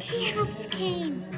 He helped Cain.